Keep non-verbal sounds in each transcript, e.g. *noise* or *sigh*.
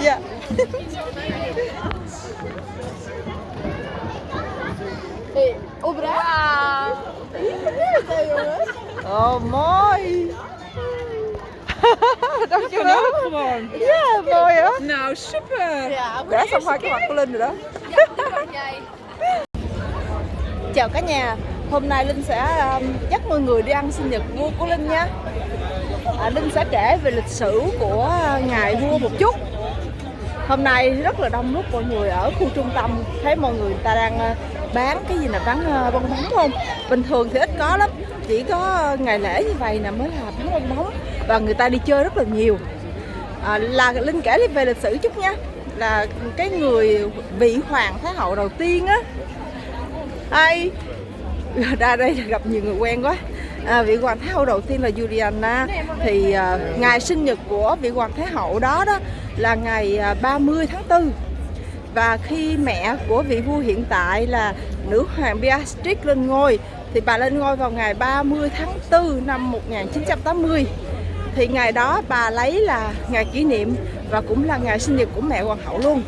Dạ. Ubra. Oh mooi. Dankjewel. Gewoon. Ja, mooi hè. Nou, super. Xong hai cái mặt của Linh rồi đó. Chào cả nhà. Hôm nay Linh sẽ um, dắt mọi người đi ăn sinh nhật vua của Linh nha. À, Linh sẽ kể về lịch sử của ngài vua một chút. Hôm nay rất là đông đúc mọi người ở khu trung tâm Thấy mọi người ta đang uh, bán cái gì là bán ờ, bong bóng không? Bình thường thì ít có lắm Chỉ có ngày lễ như vậy nè mới là bán bong bóng Và người ta đi chơi rất là nhiều. À, Là Linh kể về lịch sử chút nha Là cái người vị hoàng thái hậu đầu tiên á. Ai? *laughs* ra đây gặp nhiều người quen quá. À, vị hoàng thái hậu đầu tiên là Juliana. Thì à, ngày sinh nhật của vị hoàng thái hậu đó đó là ngày à, 30 tháng 4 và khi mẹ của vị vua hiện tại là nữ hoàng Beatrix lên ngôi thì bà lên ngôi vào ngày 30 tháng 4 năm 1980 thì ngày đó bà lấy là ngày kỷ niệm và cũng là ngày sinh nhật của mẹ hoàng hậu luôn.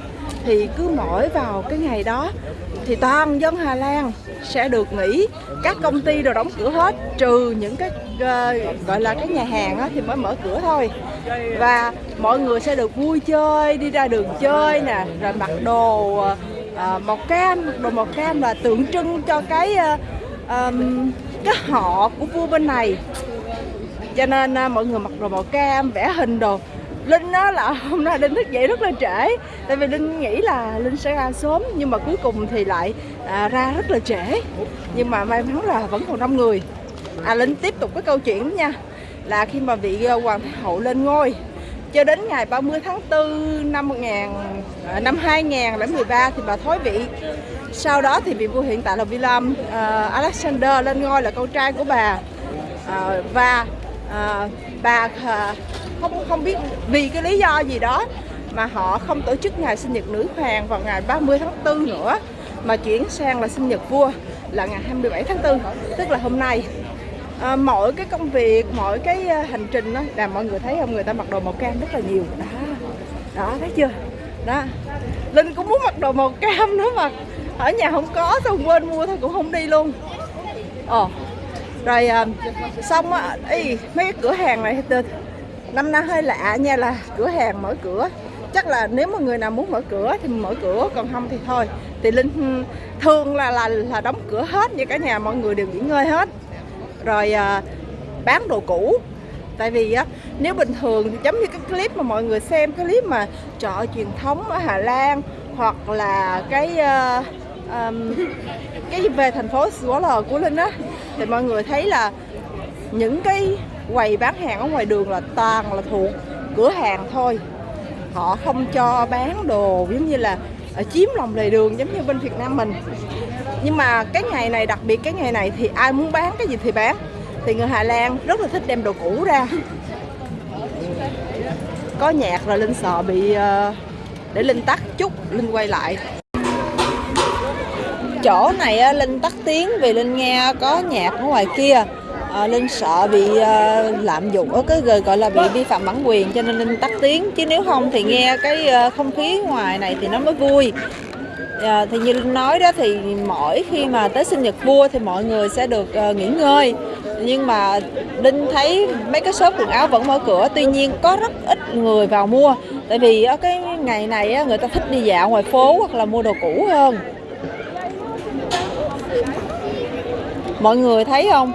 Thì cứ mỗi vào cái ngày đó thì toàn dân Hà Lan sẽ được nghỉ. Các công ty đều đóng cửa hết trừ những cái uh, gọi là cái nhà hàng á, thì mới mở cửa thôi. Và mọi người sẽ được vui chơi đi ra đường chơi nè rồi mặc đồ uh, màu cam mặc đồ màu cam là tượng trưng cho cái uh, um, cái họ của vua bên này. Cho nên uh, mọi người mặc đồ màu cam vẽ hình đồ. Linh á là hôm nay Linh thức dậy rất là trễ Tại vì Linh nghĩ là Linh sẽ ra sớm Nhưng mà cuối cùng thì lại à, ra rất là trễ Nhưng mà may mắn là vẫn còn đông người À Linh tiếp tục cái câu chuyện nha Là khi mà vị à, Hoàng Thái Hậu lên ngôi cho đến ngày 30 tháng 4 năm 1000 à, năm 2013 thì bà thoái vị. Sau đó thì vị vua hiện tại là William uh, Alexander lên ngôi là con trai của bà. Uh, và uh, bà uh, không không biết vì cái lý do gì đó mà họ không tổ chức ngày sinh nhật nữ hoàng vào ngày 30 tháng 4 nữa mà chuyển sang là sinh nhật vua là ngày 27 tháng 4 tức là hôm nay. À, mọi cái công việc mọi cái à, hành trình đó là mọi người thấy không? Người ta mặc đồ màu cam rất là nhiều. Đó. Đó thấy chưa? Đó. Linh cũng muốn mặc đồ màu cam nữa mà. Ở nhà không có xong quên mua thôi cũng không đi luôn. Ồ rồi à, xong á mấy cái cửa hàng này năm nay hơi lạ nha là cửa hàng mở cửa. Chắc là nếu mà người nào muốn mở cửa thì mở cửa còn không thì thôi. Thì linh ừ, thường là là là đóng cửa hết như cả nhà mọi người đều nghỉ ngơi hết. Rồi à, bán đồ cũ. Tại vì á nếu bình thường thì giống như cái clip mà mọi người xem cái clip mà chợ truyền thống ở Hà Lan hoặc là cái uh, um, cái về thành phố Swallow của Linh á thì mọi người thấy là những cái quầy bán hàng ở ngoài đường là toàn là thuộc cửa hàng thôi. Họ không cho bán đồ, giống như là ờ, chiếm lòng lề đường giống như bên Việt Nam mình. Nhưng mà cái ngày này, đặc biệt cái ngày này thì ai muốn bán cái gì thì bán. Thì người Hà Lan rất là thích đem đồ cũ ra. Có nhạc rồi Linh sợ bị ờ, để Linh tắt chút, Linh quay lại. Chỗ này Linh tắt tiếng vì Linh nghe có nhạc ở ngoài kia à, Linh sợ bị à, lạm dụng ở cái gọi là bị vi phạm bản quyền cho nên Linh tắt tiếng. Chứ nếu không thì nghe cái à, không khí ngoài này thì nó mới vui. À, thì như Linh nói đó thì mỗi khi mà tới sinh nhật vua thì mọi người sẽ được à, nghỉ ngơi. Nhưng mà Linh thấy mấy cái shop quần áo vẫn mở cửa tuy nhiên có rất ít người vào mua. Tại vì ở cái ngày này người ta thích đi dạo ngoài phố hoặc là mua đồ cũ hơn. Mọi người thấy không?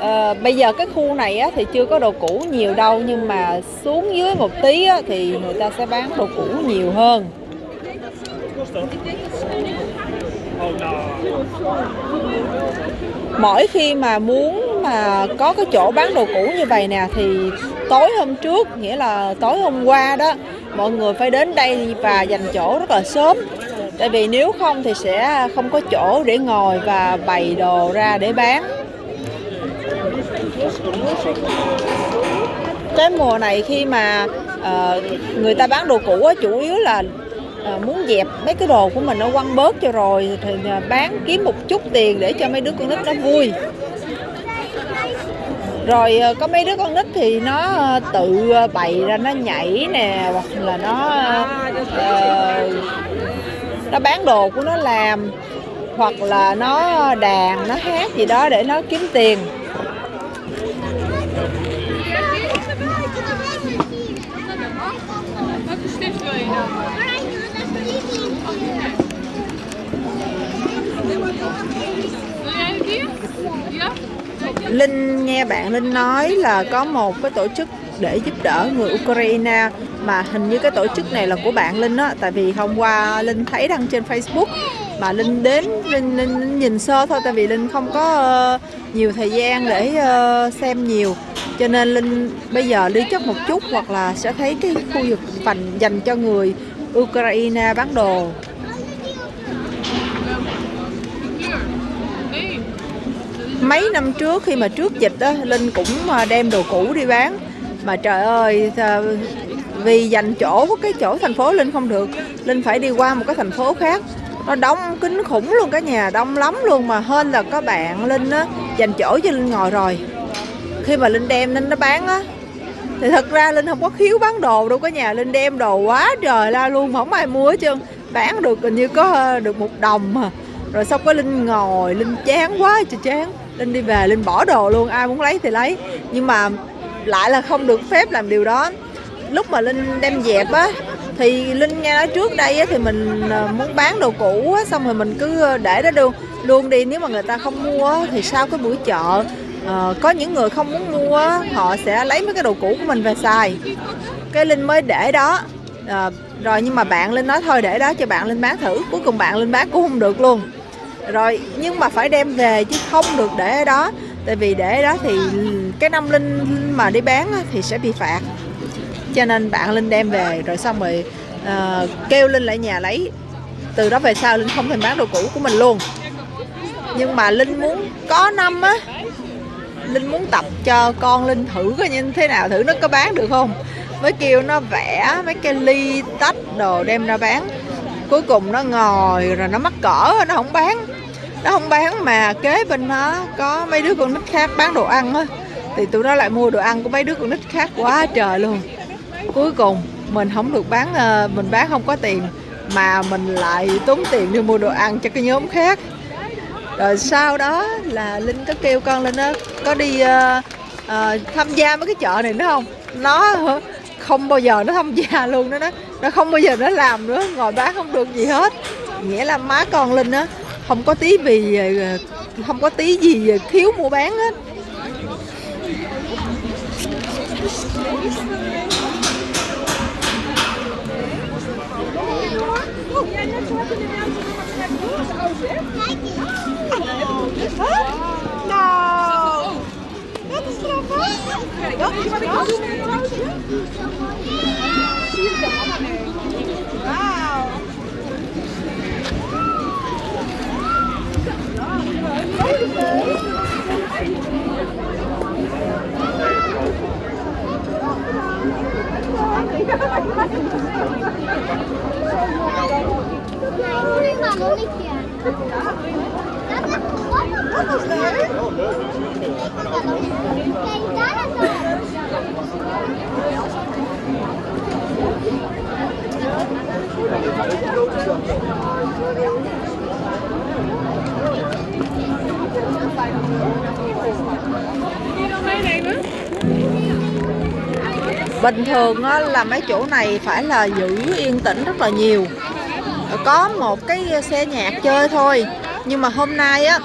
À, bây giờ cái khu này á, thì chưa có đồ cũ nhiều đâu nhưng mà xuống dưới một tí á, thì người ta sẽ bán đồ cũ nhiều hơn. Mỗi khi mà muốn mà có cái chỗ bán đồ cũ như vậy nè thì tối hôm trước nghĩa là tối hôm qua đó mọi người phải đến đây và dành chỗ rất là sớm. Tại vì nếu không thì sẽ không có chỗ để ngồi và bày đồ ra để bán cái mùa này khi mà uh, người ta bán đồ cũ á, chủ yếu là uh, muốn dẹp mấy cái đồ của mình nó quăng bớt cho rồi thì uh, bán kiếm một chút tiền để cho mấy đứa con nít nó vui. Rồi ờ, có mấy đứa con nít thì nó tự bày ra nó nhảy nè hoặc là nó uh, nó bán đồ của nó làm hoặc là nó đàn nó hát gì đó để nó kiếm tiền. Linh nghe bạn Linh nói là có một cái tổ chức để giúp đỡ người Ukraine mà hình như cái tổ chức này là của bạn Linh á tại vì hôm qua Linh thấy đăng trên Facebook mà Linh đến Linh, Linh, nhìn sơ thôi tại vì Linh không có uh, nhiều thời gian để uh, xem nhiều. Cho nên Linh bây giờ đi trước một chút hoặc là sẽ thấy cái khu vực dành dành cho người Ukraine bán đồ. Mấy năm trước khi mà trước dịch đó Linh cũng à, đem đồ cũ đi bán. Mà trời ơi vì dành chỗ của cái chỗ thành phố Linh không được, Linh phải đi qua một cái thành phố khác. Nó đông kính khủng luôn cả nhà đông lắm luôn mà hơn là có bạn Linh á, dành chỗ cho Linh ngồi rồi. Khi mà Linh đem Linh nó bán á, thì thật ra Linh không có khiếu bán đồ đâu cả nhà Linh đem đồ quá trời la luôn không ai mua hết trơn. Bán được hình như có à, được một đồng mà. Rồi xong có Linh ngồi, Linh chán quá trời chán. Linh đi về Linh bỏ đồ luôn ai muốn lấy thì lấy. Nhưng mà lại là không được phép làm điều đó. Lúc mà Linh đem dẹp á thì Linh nghe nói trước đây á, thì mình ờ, muốn bán đồ cũ á, xong rồi mình cứ ờ, để đó luôn. Luôn đi nếu mà người ta không mua á, thì sau cái buổi chợ ờ, có những người không muốn mua á, họ sẽ lấy mấy cái đồ cũ của mình về xài. Cái Linh mới để đó Ờ, rồi nhưng mà bạn Linh nói thôi để đó cho bạn Linh bán thử. Cuối cùng bạn Linh bán cũng không được luôn rồi nhưng mà phải đem về chứ không được để ở đó. Tại vì để ở đó thì cái năm linh mà đi bán thì sẽ bị phạt. Cho nên bạn linh đem về rồi xong rồi uh, kêu linh lại nhà lấy. Từ đó về sau linh không thể bán đồ cũ của mình luôn. Nhưng mà linh muốn có năm á linh muốn tập cho con linh thử coi như thế nào thử nó có bán được không. Mới kêu nó vẽ mấy cái ly tách đồ đem ra bán. Cuối cùng nó ngồi rồi nó mắc cỡ nó không bán nó không bán mà kế bên nó có mấy đứa con nít khác bán đồ ăn á. Thì tụi nó lại mua đồ ăn của mấy đứa con nít khác quá trời luôn. Cuối cùng mình không được bán ờ, mình bán không có tiền mà mình lại tốn tiền đi mua đồ ăn cho cái nhóm khác. Rồi sau đó là linh có kêu con lên đó có đi uh, uh, tham gia mấy cái chợ này nữa không? Nó không bao giờ nó tham gia luôn đó. Nó nó không bao giờ nó làm nữa ngồi bán không được gì hết. Nghĩa là má con linh á không có tí vì ờ, không có tí gì thiếu mua bán hết. Dat is grappig. Bình thường á, là mấy chỗ này phải là giữ yên tĩnh rất là nhiều. Có một cái xe nhạc chơi thôi. Nhưng mà hôm nay á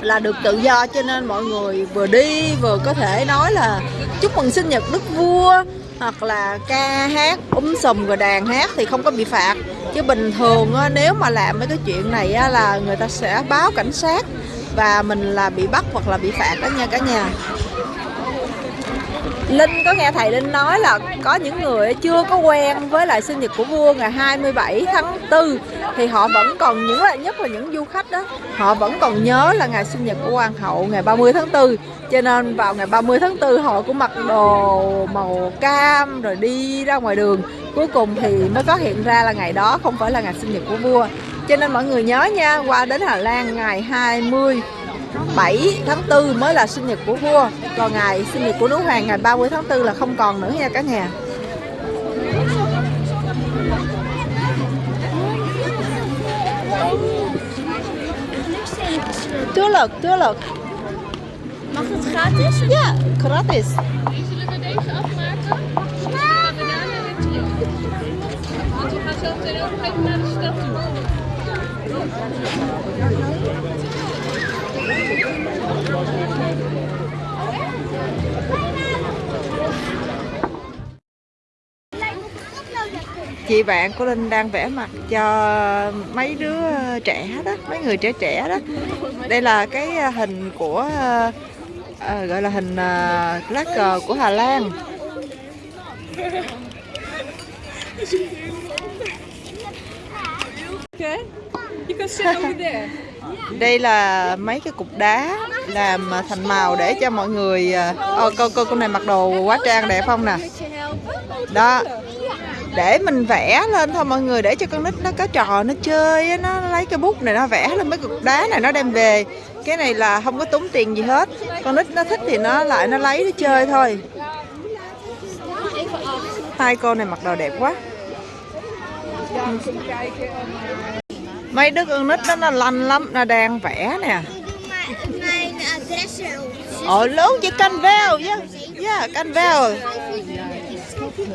là được tự do cho nên mọi người vừa đi vừa có thể nói là chúc mừng sinh nhật đức vua hoặc là ca hát úm sùm rồi đàn hát thì không có bị phạt. Chứ bình thường á, nếu mà làm mấy cái chuyện này á, là người ta sẽ báo cảnh sát và mình là bị bắt hoặc là bị phạt đó nha cả nhà. Linh có nghe thầy Linh nói là có những người chưa có quen với lại sinh nhật của vua ngày 27 tháng 4 thì họ vẫn còn những là nhất là những du khách đó. Họ vẫn còn nhớ là ngày sinh nhật của hoàng hậu ngày 30 tháng 4 cho nên vào ngày 30 tháng 4 họ cũng mặc đồ màu cam rồi đi ra ngoài đường. Cuối cùng thì mới phát hiện ra là ngày đó không phải là ngày sinh nhật của vua. Cho nên mọi người nhớ nha, qua đến Hà Lan ngày 20 7 tháng 4 mới là sinh nhật của vua còn ngày sinh nhật của nữ hoàng ngày 30 tháng 4 là không còn nữa nha cả nhà Tuurlijk, tuurlijk. Mag het gratis? Ja, gratis. Die zullen we deze afmaken. Dan gaan we daarna weer terug. Want we gaan zo meteen ook even naar de stad toe. Chị bạn của Linh đang vẽ mặt cho mấy đứa trẻ đó, mấy người trẻ trẻ đó. Đây là cái hình của ờ, gọi là hình ờ, uh, lá cờ của Hà Lan. Okay. You can sit over there. Đây là mấy cái cục đá làm à, thành màu để cho mọi người Ờ cô cô con này mặc đồ quá trang đẹp không nè. Đó. Để mình vẽ lên thôi mọi người, để cho con nít nó có trò, nó chơi nó lấy cái bút này nó vẽ lên mấy cục đá này nó đem về. Cái này là không có tốn tiền gì hết. Con nít nó thích thì nó lại nó lấy nó chơi thôi. Hai cô này mặc đồ đẹp quá. Mấy đứa con nít đó nó lanh lắm, nó đang vẽ nè. Ồ lớn chứ canh veo chứ. Yeah, canh veo.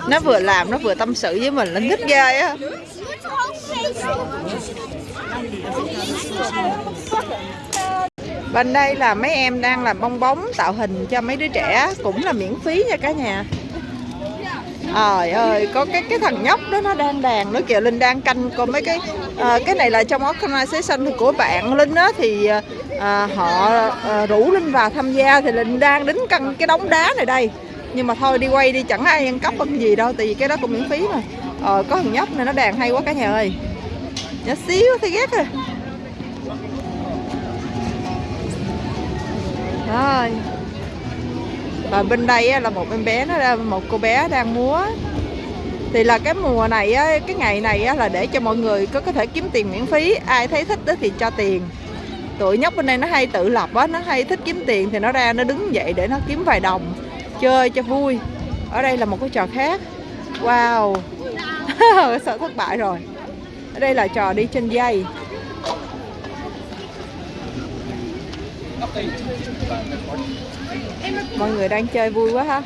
Nó vừa làm nó vừa tâm sự với mình là thích ghê á. Bên đây là mấy em đang làm bong bóng tạo hình cho mấy đứa trẻ cũng là miễn phí nha cả nhà. Trời ơi, có cái cái thằng nhóc đó nó đang đàn nó kìa Linh đang canh còn mấy cái à, cái này là trong organization của bạn Linh á thì à, à họ à, rủ Linh vào tham gia thì Linh đang đứng cân cái đống đá này đây. Nhưng mà thôi đi quay đi chẳng ai ăn cắp ăn gì đâu tại vì cái đó cũng miễn phí mà. Ờ có thằng nhóc này nó đàn hay quá cả nhà ơi. Nhỏ xíu thấy ghét rồi. Rồi. Và bên đây là một em bé nó một cô bé đang múa. Thì là cái mùa này á, cái ngày này á, là để cho mọi người có có thể kiếm tiền miễn phí. Ai thấy thích đó thì cho tiền. Tụi nhóc bên đây nó hay tự lập á nó hay thích kiếm tiền thì nó ra nó đứng dậy để nó kiếm vài đồng chơi cho vui. Ở đây là một cái trò khác. Wow. *laughs* Sợ thất bại rồi. Ở đây là trò đi trên dây mọi người đang chơi vui quá ha.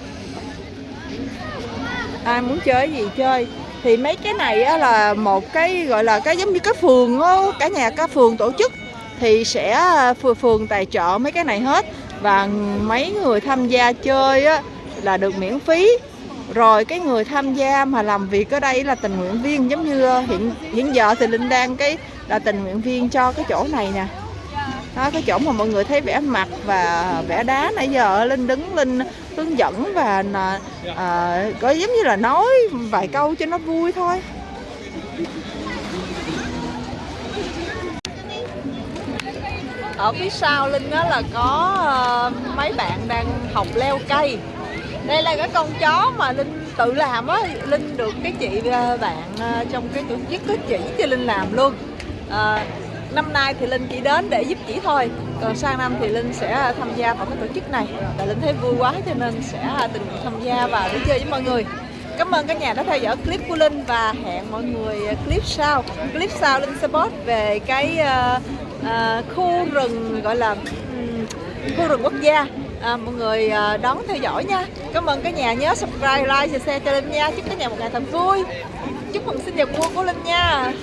Ai muốn chơi gì chơi. Thì mấy cái này á, là một cái gọi là cái giống như cái phường á, cả nhà cả phường tổ chức. Thì sẽ ờ, phường phường tài trợ mấy cái này hết. Và mấy người tham gia chơi á, là được miễn phí. Rồi cái người tham gia mà làm việc ở đây là tình nguyện viên giống như ờ, hiện hiện giờ thì linh đang cái là tình nguyện viên cho cái chỗ này nè đó, cái chỗ mà mọi người thấy vẽ mặt và vẽ đá nãy giờ linh đứng linh hướng dẫn và à, à, có giống như là nói vài câu cho nó vui thôi. Ở phía sau linh đó là có ờ, mấy bạn đang học leo cây. Đây là cái con chó mà linh tự làm á. Linh được cái chị ờ, bạn ờ, trong cái tổ chức có chỉ cho linh làm luôn. Ờ, năm nay thì linh chỉ đến để giúp chỉ thôi còn sang năm thì linh sẽ tham gia vào cái tổ chức này và linh thấy vui quá cho nên sẽ tình nguyện tham gia và đi chơi với mọi người Cảm ơn cả nhà đã theo dõi clip của Linh và hẹn mọi người clip sau. Clip sau Linh sẽ post về cái uh, uh, khu rừng gọi là um, khu rừng quốc gia. À, mọi người ờ, đón theo dõi nha. Cảm ơn cả nhà nhớ subscribe, like và share cho Linh nha. Chúc cả nhà một ngày thật vui. Chúc mừng sinh nhật vui của Linh nha.